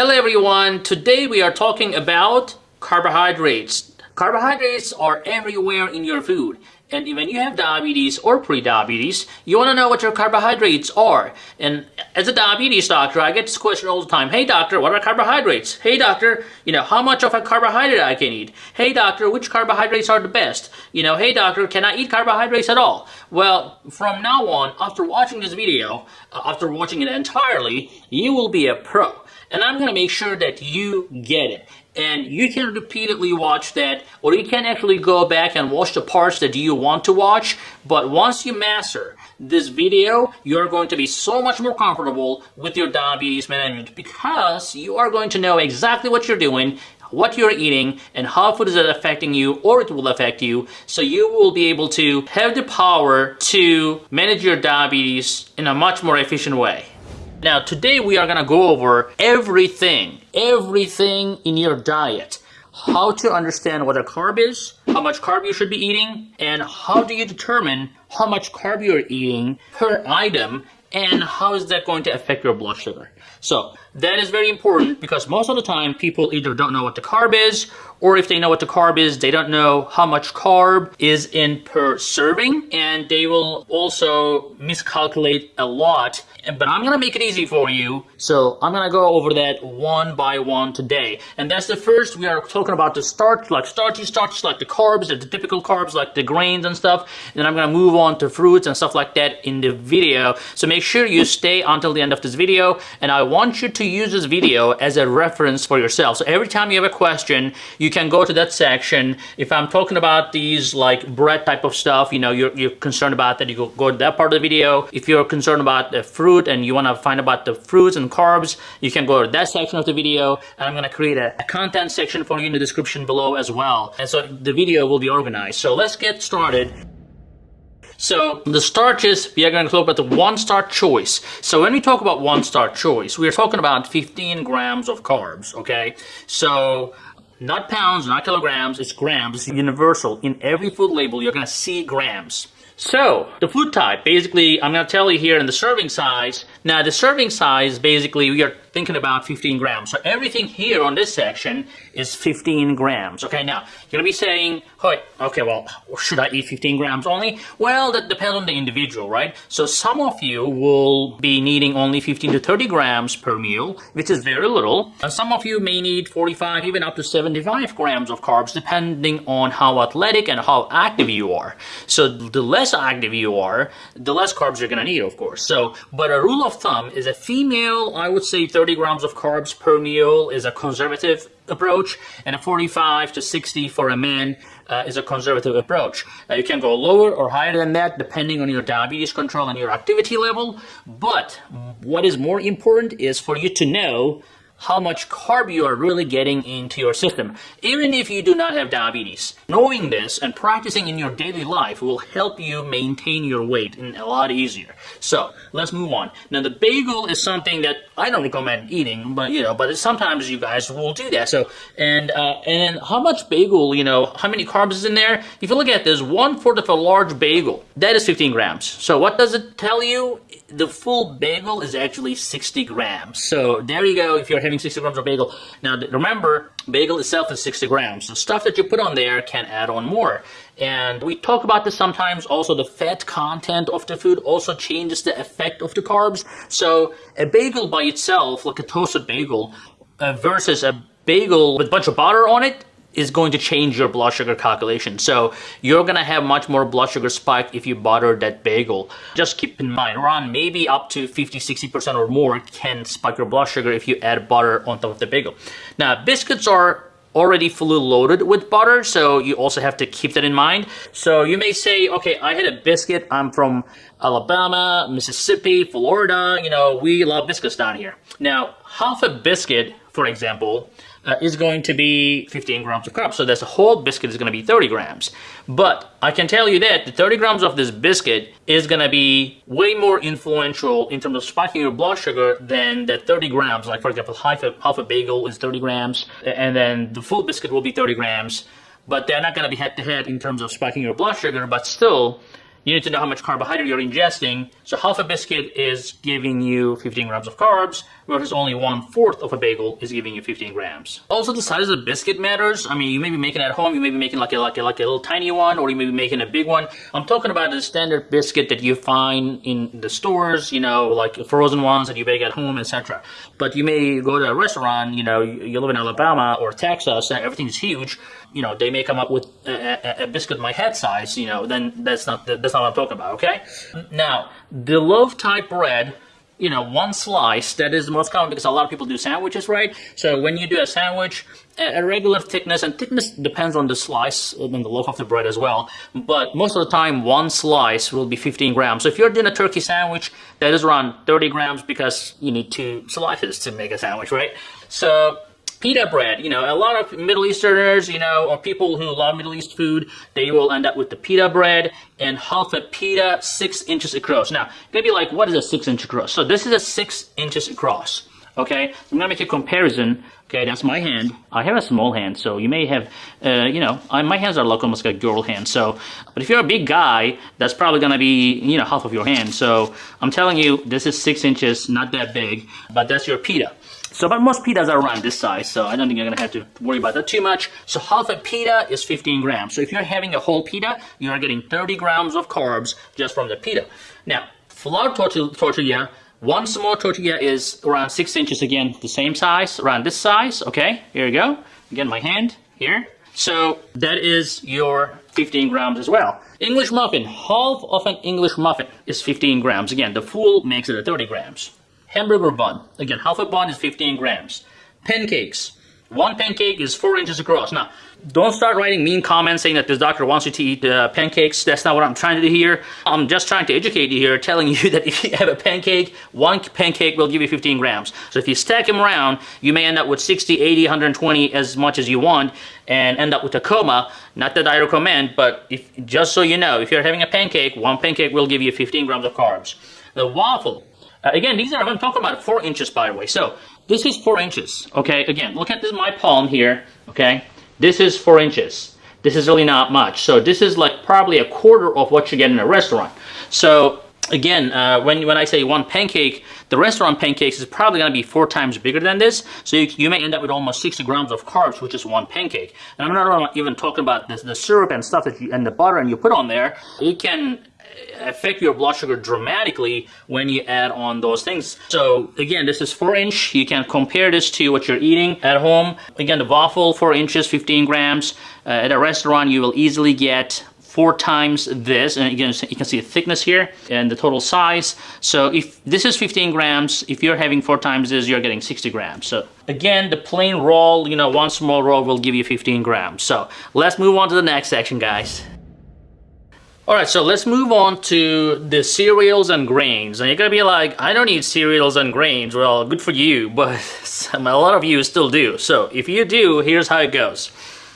Hello everyone, today we are talking about carbohydrates. Carbohydrates are everywhere in your food and when you have diabetes or pre-diabetes, you want to know what your carbohydrates are. And as a diabetes doctor, I get this question all the time. Hey doctor, what are carbohydrates? Hey doctor, you know, how much of a carbohydrate I can eat? Hey doctor, which carbohydrates are the best? You know, hey doctor, can I eat carbohydrates at all? Well, from now on, after watching this video, uh, after watching it entirely, you will be a pro. And I'm going to make sure that you get it. And you can repeatedly watch that or you can actually go back and watch the parts that you want to watch. But once you master this video you're going to be so much more comfortable with your diabetes management because you are going to know exactly what you're doing what you're eating and how food is affecting you or it will affect you. So you will be able to have the power to manage your diabetes in a much more efficient way now today we are gonna go over everything, everything in your diet. How to understand what a carb is, how much carb you should be eating, and how do you determine how much carb you're eating per item and how is that going to affect your blood sugar. So that is very important because most of the time people either don't know what the carb is or if they know what the carb is, they don't know how much carb is in per serving and they will also miscalculate a lot but I'm gonna make it easy for you. So I'm gonna go over that one by one today. And that's the first, we are talking about the starch, like starchy starches, like the carbs, the typical carbs, like the grains and stuff. And then I'm gonna move on to fruits and stuff like that in the video. So make sure you stay until the end of this video. And I want you to use this video as a reference for yourself. So every time you have a question, you can go to that section. If I'm talking about these like bread type of stuff, you know, you're, you're concerned about that, you go, go to that part of the video. If you're concerned about the fruit, fruit and you want to find about the fruits and carbs, you can go to that section of the video and I'm going to create a, a content section for you in the description below as well. And so the video will be organized. So let's get started. So the starches, we are going to talk about the one-starch choice. So when we talk about one-starch choice, we are talking about 15 grams of carbs, okay? So not pounds, not kilograms, it's grams, it's universal. In every food label, you're going to see grams. So, the food type, basically, I'm going to tell you here in the serving size. Now, the serving size, basically, we are thinking about 15 grams. So everything here on this section is 15 grams. Okay, now, you're to be saying, hey, okay, well, should I eat 15 grams only? Well, that depends on the individual, right? So some of you will be needing only 15 to 30 grams per meal, which is very little. And some of you may need 45, even up to 75 grams of carbs, depending on how athletic and how active you are. So the less active you are, the less carbs you're to need, of course. So, but a rule of thumb is a female, I would say 30 grams of carbs per meal is a conservative approach, and a 45 to 60 for a man uh, is a conservative approach. Uh, you can go lower or higher than that depending on your diabetes control and your activity level, but what is more important is for you to know how much carb you are really getting into your system, even if you do not have diabetes. Knowing this and practicing in your daily life will help you maintain your weight a lot easier. So let's move on. Now the bagel is something that I don't recommend eating, but you know, but sometimes you guys will do that. So and uh, and how much bagel? You know, how many carbs is in there? If you look at this, one fourth of a large bagel that is 15 grams. So what does it tell you? the full bagel is actually 60 grams. So there you go if you're having 60 grams of bagel. Now remember, bagel itself is 60 grams. The stuff that you put on there can add on more. And we talk about this sometimes. Also, the fat content of the food also changes the effect of the carbs. So a bagel by itself, like a toasted bagel, uh, versus a bagel with a bunch of butter on it, is going to change your blood sugar calculation. So you're gonna have much more blood sugar spike if you butter that bagel. Just keep in mind, around maybe up to 50-60% or more can spike your blood sugar if you add butter on top of the bagel. Now, biscuits are already fully loaded with butter, so you also have to keep that in mind. So you may say, okay, I had a biscuit, I'm from Alabama, Mississippi, Florida, you know, we love biscuits down here. Now, half a biscuit, for example, uh, is going to be 15 grams of carbs. So this whole biscuit is going to be 30 grams. But I can tell you that the 30 grams of this biscuit is going to be way more influential in terms of spiking your blood sugar than the 30 grams. Like for example, half a, half a bagel is 30 grams and then the full biscuit will be 30 grams. But they're not going to be head to head in terms of spiking your blood sugar, but still you need to know how much carbohydrate you're ingesting. So half a biscuit is giving you 15 grams of carbs, whereas only one fourth of a bagel is giving you 15 grams. Also, the size of the biscuit matters. I mean, you may be making at home, you may be making like a, like a, like a little tiny one, or you may be making a big one. I'm talking about the standard biscuit that you find in the stores, you know, like frozen ones that you bake at home, etc. But you may go to a restaurant, you know, you live in Alabama or Texas, and everything's huge. You know, they may come up with a, a, a biscuit my head size. You know, then that's not that's not what I'm talking about. Okay. Now, the loaf type bread you know, one slice, that is the most common because a lot of people do sandwiches, right? So when you do a sandwich, a regular thickness, and thickness depends on the slice uh, and the loaf of the bread as well, but most of the time, one slice will be 15 grams. So if you're doing a turkey sandwich, that is around 30 grams because you need two slices to make a sandwich, right? So pita bread. You know, a lot of Middle Easterners, you know, or people who love Middle East food, they will end up with the pita bread and half a pita six inches across. Now, you're gonna be like, what is a six inch across? So this is a six inches across. Okay, I'm gonna make a comparison. Okay, that's my hand. I have a small hand, so you may have, uh, you know, I, my hands are like almost like girl hand. So, but if you're a big guy, that's probably gonna be, you know, half of your hand. So I'm telling you, this is six inches, not that big, but that's your pita. So, but most pitas are around this size, so I don't think you're gonna have to worry about that too much. So half a pita is 15 grams. So if you're having a whole pita, you are getting 30 grams of carbs just from the pita. Now, flour tortilla, one small tortilla is around six inches again, the same size, around this size, okay? Here you go. Again, my hand, here. So that is your 15 grams as well. English muffin, half of an English muffin is 15 grams. Again, the full makes it 30 grams. Hamburger bun. Again, half a bun is 15 grams. Pancakes. One pancake is 4 inches across. Now, don't start writing mean comments saying that this doctor wants you to eat uh, pancakes. That's not what I'm trying to do here. I'm just trying to educate you here, telling you that if you have a pancake, one pancake will give you 15 grams. So if you stack them around, you may end up with 60, 80, 120, as much as you want, and end up with a coma. Not that I recommend, but if just so you know, if you're having a pancake, one pancake will give you 15 grams of carbs. The waffle, uh, again, these are, I'm talking about four inches by the way. So this is four inches, okay? Again, look at this, my palm here, okay? This is four inches. This is really not much. So this is like probably a quarter of what you get in a restaurant. So again, uh, when, when I say one pancake, the restaurant pancakes is probably going to be four times bigger than this. So you, you, may end up with almost 60 grams of carbs, which is one pancake. And I'm not even talking about the, the syrup and stuff that you, and the butter and you put on there. It can affect your blood sugar dramatically when you add on those things. So again, this is 4 inch. You can compare this to what you're eating at home. Again, the waffle, 4 inches, 15 grams. Uh, at a restaurant, you will easily get four times this and again you can see the thickness here and the total size so if this is 15 grams if you're having four times this you're getting 60 grams so again the plain roll you know one small roll will give you 15 grams so let's move on to the next section guys Alright, so let's move on to the cereals and grains. And you're gonna be like, I don't eat cereals and grains. Well, good for you, but a lot of you still do. So if you do, here's how it goes.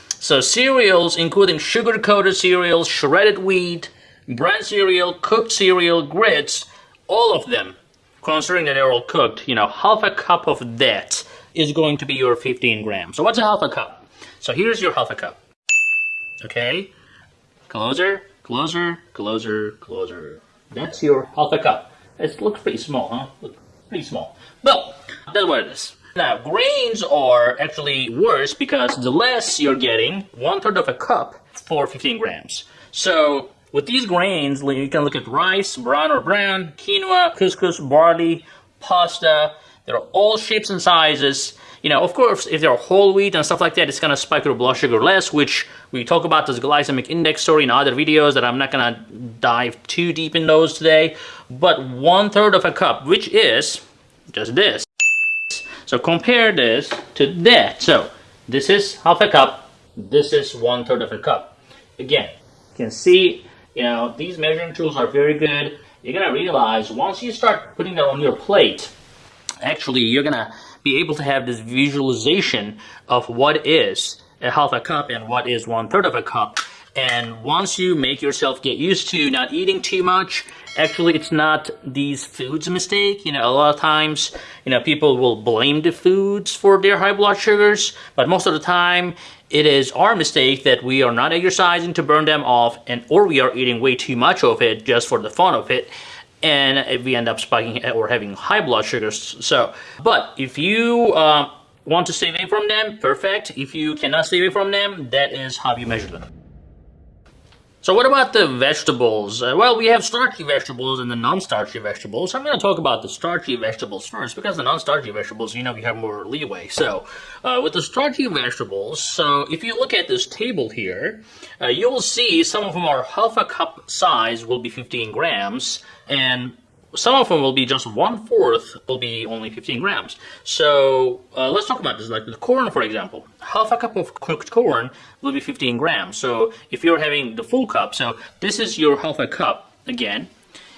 So cereals, including sugar-coated cereals, shredded wheat, bran cereal, cooked cereal, grits, all of them, considering that they're all cooked, you know, half a cup of that is going to be your 15 grams. So what's a half a cup? So here's your half a cup. Okay, closer, Closer, closer, closer. That's your half a cup. It looks pretty small, huh? Look, pretty small. Well, that's what it is. Now, grains are actually worse because the less you're getting, one third of a cup for 15 grams. So, with these grains, you can look at rice, brown or brown, quinoa, couscous, barley, pasta. They're all shapes and sizes. You know, of course, if they're whole wheat and stuff like that, it's gonna spike your blood sugar less, which we talk about this glycemic index story in other videos that I'm not gonna dive too deep in those today. But one third of a cup, which is just this. So compare this to that. So this is half a cup, this is one third of a cup. Again, you can see, you know, these measuring tools are very good. You're gonna realize once you start putting that on your plate, actually you're gonna be able to have this visualization of what is a half a cup and what is one third of a cup. And once you make yourself get used to not eating too much, actually it's not these foods mistake. You know, a lot of times, you know, people will blame the foods for their high blood sugars, but most of the time, it is our mistake that we are not exercising to burn them off and or we are eating way too much of it just for the fun of it and we end up spiking or having high blood sugars. So but if you uh, want to stay away from them perfect. If you cannot stay away from them that is how you measure them so what about the vegetables? Uh, well, we have starchy vegetables and the non-starchy vegetables. I'm going to talk about the starchy vegetables first because the non-starchy vegetables, you know, we have more leeway. So uh, with the starchy vegetables, so if you look at this table here, uh, you will see some of them are half a cup size will be 15 grams and some of them will be just one fourth will be only 15 grams. So uh, let's talk about this. Like the corn, for example, half a cup of cooked corn will be 15 grams. So if you're having the full cup, so this is your half a cup again.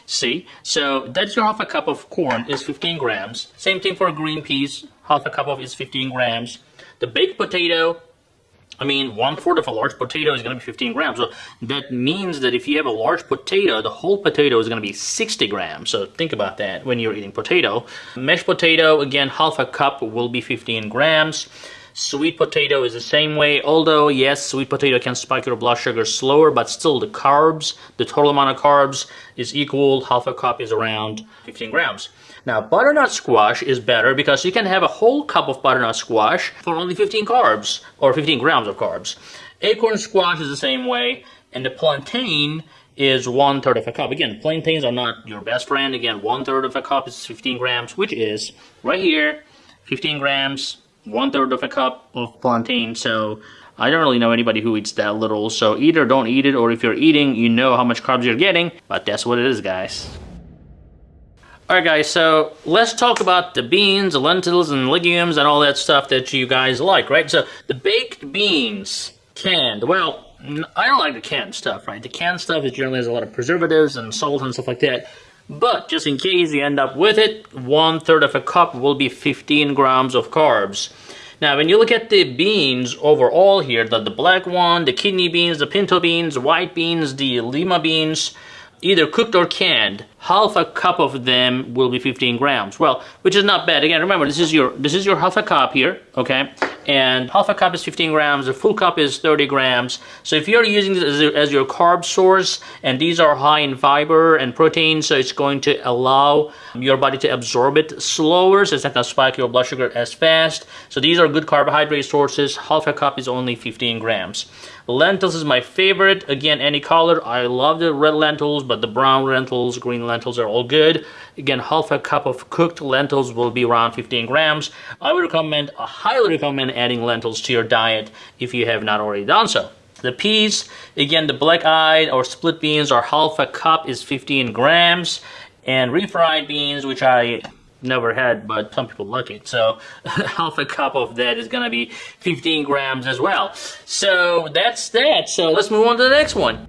See, so that's your half a cup of corn is 15 grams. Same thing for a green peas, half a cup of is 15 grams. The baked potato I mean, one fourth of a large potato is going to be 15 grams. So that means that if you have a large potato, the whole potato is going to be 60 grams. So think about that when you're eating potato. Mashed potato, again, half a cup will be 15 grams. Sweet potato is the same way, although yes, sweet potato can spike your blood sugar slower, but still the carbs, the total amount of carbs is equal. Half a cup is around 15 grams. Now, butternut squash is better because you can have a whole cup of butternut squash for only 15 carbs, or 15 grams of carbs. Acorn squash is the same way, and the plantain is one third of a cup. Again, plantains are not your best friend. Again, one third of a cup is 15 grams, which is right here, 15 grams, one third of a cup of plantain. So I don't really know anybody who eats that little. So either don't eat it, or if you're eating, you know how much carbs you're getting. But that's what it is, guys. Alright guys, so let's talk about the beans, the lentils, and legumes, and all that stuff that you guys like, right? So, the baked beans, canned, well, I don't like the canned stuff, right? The canned stuff is generally has a lot of preservatives and salt and stuff like that. But, just in case you end up with it, one third of a cup will be 15 grams of carbs. Now, when you look at the beans overall here, the, the black one, the kidney beans, the pinto beans, white beans, the lima beans, either cooked or canned, half a cup of them will be 15 grams. Well, which is not bad. Again, remember this is your this is your half a cup here, okay? And half a cup is 15 grams. A full cup is 30 grams. So if you're using this as, as your carb source, and these are high in fiber and protein, so it's going to allow your body to absorb it slower, so it's not to spike your blood sugar as fast. So these are good carbohydrate sources. Half a cup is only 15 grams. Lentils is my favorite. Again, any color. I love the red lentils, but the brown lentils, green lentils are all good. Again, half a cup of cooked lentils will be around 15 grams. I would recommend, I highly recommend adding lentils to your diet if you have not already done so. The peas, again, the black-eyed or split beans are half a cup is 15 grams. And refried beans, which I never had, but some people like it. So half a cup of that is gonna be 15 grams as well. So that's that. So let's move on to the next one.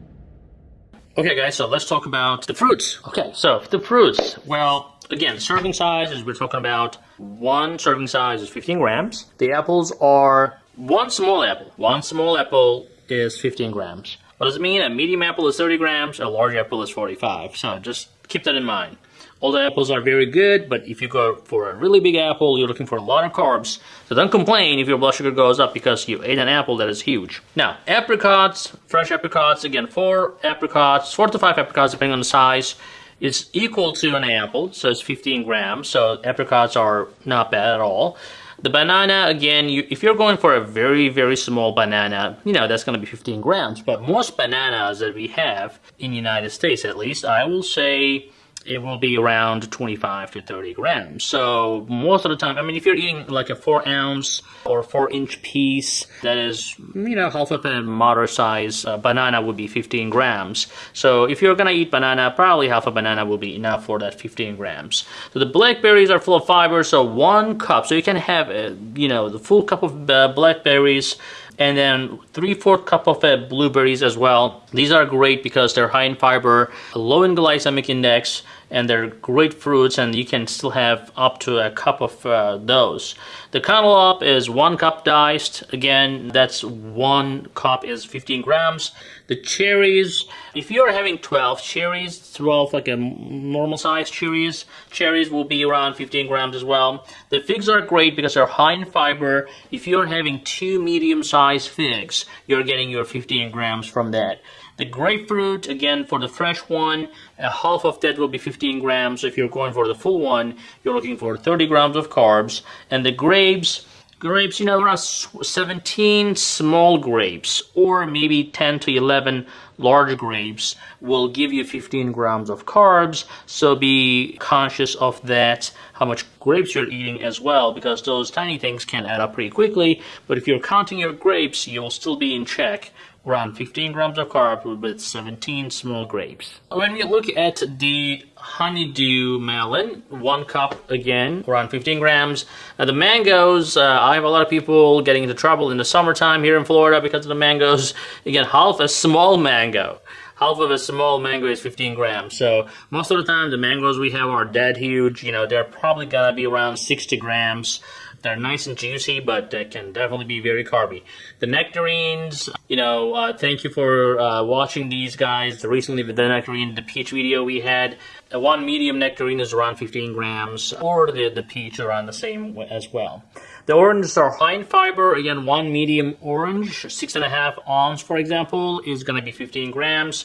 Okay guys, so let's talk about the fruits. Okay, so the fruits. Well, again, serving size is we're talking about one serving size is 15 grams. The apples are one small apple. One small apple is 15 grams. What does it mean? A medium apple is 30 grams, a large apple is 45. So just keep that in mind. All the apples are very good, but if you go for a really big apple, you're looking for a lot of carbs. So don't complain if your blood sugar goes up because you ate an apple that is huge. Now, apricots, fresh apricots, again, four apricots, four to five apricots depending on the size, is equal to an apple, so it's 15 grams. So apricots are not bad at all. The banana, again, you, if you're going for a very, very small banana, you know, that's going to be 15 grams. But most bananas that we have, in the United States at least, I will say it will be around 25 to 30 grams. So most of the time, I mean, if you're eating like a four ounce or four inch piece, that is, you know, half of a moderate size uh, banana would be 15 grams. So if you're gonna eat banana, probably half a banana will be enough for that 15 grams. So the blackberries are full of fiber, so one cup. So you can have, uh, you know, the full cup of uh, blackberries and then 3 4 cup of uh, blueberries as well. These are great because they're high in fiber, low in glycemic index, and they're great fruits and you can still have up to a cup of uh, those. The cantaloupe is one cup diced. Again, that's one cup is 15 grams. The cherries, if you're having 12 cherries, 12 like a normal size cherries, cherries will be around 15 grams as well. The figs are great because they're high in fiber. If you're having two medium sized figs, you're getting your 15 grams from that. The grapefruit, again, for the fresh one, a half of that will be 15 grams. If you're going for the full one, you're looking for 30 grams of carbs. And the grapes, grapes, you know, around 17 small grapes or maybe 10 to 11 large grapes will give you 15 grams of carbs. So be conscious of that, how much grapes you're eating as well, because those tiny things can add up pretty quickly. But if you're counting your grapes, you'll still be in check around 15 grams of carbs with 17 small grapes. When we look at the honeydew melon, one cup again, around 15 grams. Now the mangoes, uh, I have a lot of people getting into trouble in the summertime here in Florida because of the mangoes. Again, half a small mango. Half of a small mango is 15 grams. So most of the time the mangoes we have are dead huge. You know, they're probably gonna be around 60 grams. They're nice and juicy, but they can definitely be very carby. The nectarines, you know, uh, thank you for uh, watching these guys. Recently, the nectarine, the peach video we had, uh, one medium nectarine is around 15 grams, or the, the peach around the same as well. The oranges are high in fiber. Again, one medium orange, six and a half ounce, for example, is going to be 15 grams.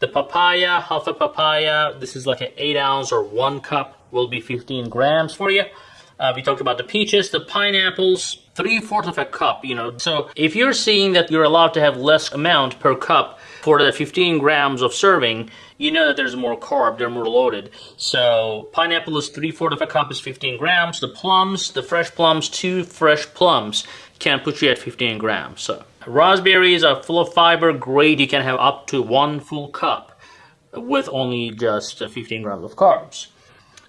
The papaya, half a papaya, this is like an 8 ounce or 1 cup, will be 15 grams for you. Uh, we talked about the peaches, the pineapples, three-fourths of a cup, you know. So if you're seeing that you're allowed to have less amount per cup for the 15 grams of serving, you know that there's more carb, they're more loaded. So pineapple is three-fourths of a cup is 15 grams. The plums, the fresh plums, two fresh plums can put you at 15 grams. So raspberries are full of fiber, great. You can have up to one full cup with only just 15 grams of carbs.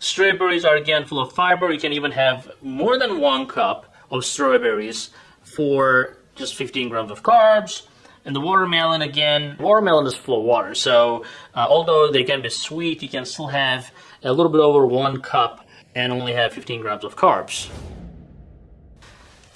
Strawberries are again full of fiber. You can even have more than one cup of strawberries for just 15 grams of carbs. And the watermelon, again, watermelon is full of water. So uh, although they can be sweet, you can still have a little bit over one cup and only have 15 grams of carbs.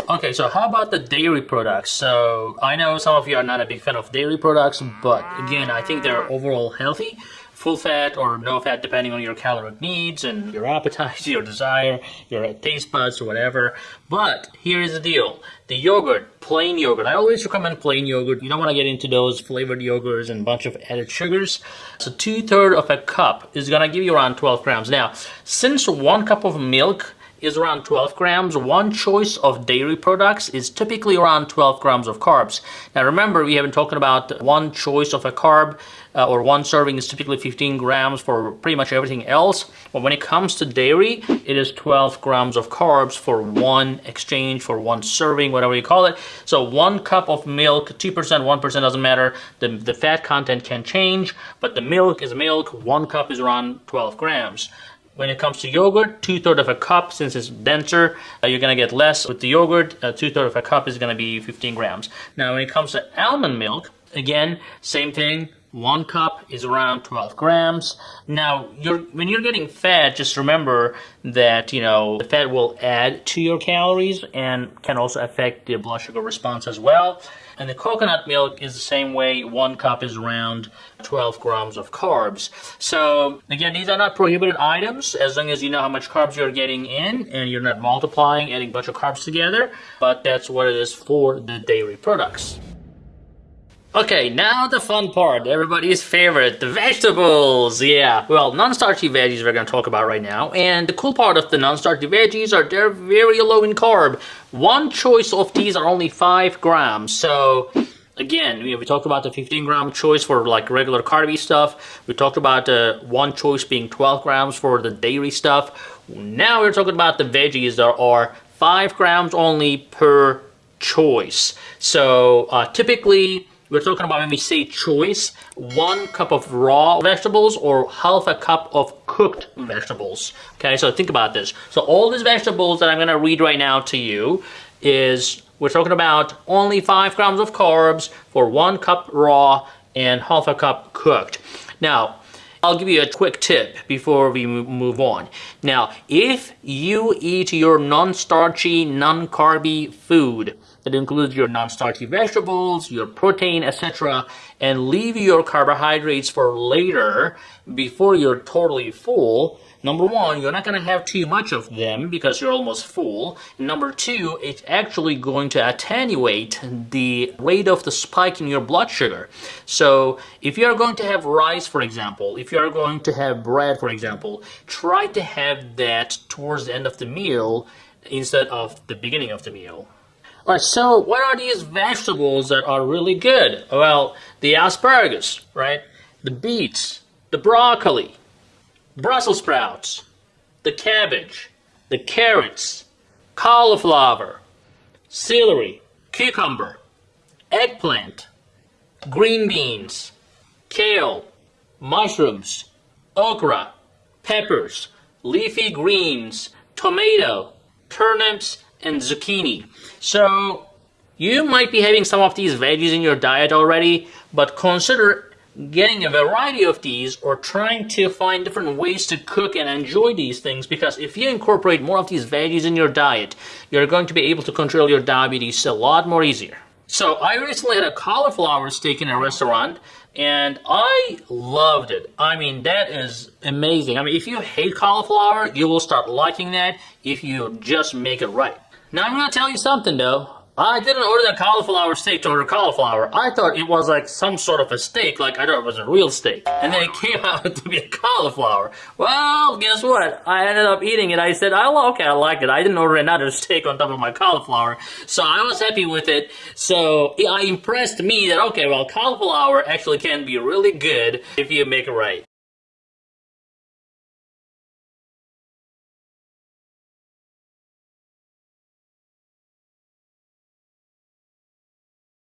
Okay, so how about the dairy products? So I know some of you are not a big fan of dairy products, but again, I think they're overall healthy full fat or no fat depending on your caloric needs and mm-hmm. your appetite, your desire, your taste buds or whatever. But here is the deal. The yogurt, plain yogurt. I always recommend plain yogurt. You don't want to get into those flavored yogurts and a bunch of added sugars. So two-thirds of a cup is going to give you around 12 grams. Now, since one cup of milk is around 12 grams. One choice of dairy products is typically around 12 grams of carbs. Now remember, we have been talking about one choice of a carb uh, or one serving is typically 15 grams for pretty much everything else. But when it comes to dairy, it is 12 grams of carbs for one exchange, for one serving, whatever you call it. So one cup of milk, 2%, 1% doesn't matter. The, the fat content can change, but the milk is milk. One cup is around 12 grams. When it comes to yogurt, two-thirds of a cup, since it's denser, uh, you're to get less. With the yogurt, uh, two-thirds of a cup is to be 15 grams. Now, when it comes to almond milk, again, same thing, one cup is around 12 grams. Now, you're, when you're getting fat, just remember that, you know, the fat will add to your calories and can also affect the blood sugar response as well. And the coconut milk is the same way. One cup is around 12 grams of carbs. So, again, these are not prohibited items as long as you know how much carbs you're getting in and you're not multiplying, adding a bunch of carbs together. But that's what it is for the dairy products. Okay, now the fun part, everybody's favorite, the vegetables. Yeah, well, non-starchy veggies we're to talk about right now. And the cool part of the non-starchy veggies are they're very low in carb. One choice of these are only 5 grams. So, again, we, talked about the 15 gram choice for like regular carby stuff. We talked about uh, one choice being 12 grams for the dairy stuff. Now we're talking about the veggies that are 5 grams only per choice. So, uh, typically we're talking about when we say choice, one cup of raw vegetables or half a cup of cooked vegetables. Okay, so think about this. So all these vegetables that I'm going to read right now to you is we're talking about only 5 grams of carbs for one cup raw and half a cup cooked. Now, I'll give you a quick tip before we move on. Now, if you eat your non-starchy, non-carby food, that includes your non-starchy vegetables, your protein, etc., and leave your carbohydrates for later before you're totally full, Number one, you're not going to have too much of them because you're almost full. Number two, it's actually going to attenuate the rate of the spike in your blood sugar. So if you're going to have rice, for example, if you're going to have bread, for example, try to have that towards the end of the meal instead of the beginning of the meal. Alright, so what are these vegetables that are really good? Well, the asparagus, right? The beets, the broccoli, Brussels sprouts, the cabbage, the carrots, cauliflower, celery, cucumber, eggplant, green beans, kale, mushrooms, okra, peppers, leafy greens, tomato, turnips, and zucchini. So you might be having some of these veggies in your diet already, but consider getting a variety of these or trying to find different ways to cook and enjoy these things because if you incorporate more of these veggies in your diet, you're going to be able to control your diabetes a lot more easier. So I recently had a cauliflower steak in a restaurant and I loved it. I mean, that is amazing. I mean, if you hate cauliflower, you will start liking that if you just make it right. Now, I'm to tell you something though. I didn't order the cauliflower steak to order cauliflower. I thought it was like some sort of a steak, like I thought it was a real steak. And then it came out to be a cauliflower. Well, guess what? I ended up eating it. I said, oh, okay, I liked it. I didn't order another steak on top of my cauliflower. So I was happy with it. So it uh, impressed me that, okay, well, cauliflower actually can be really good if you make it right.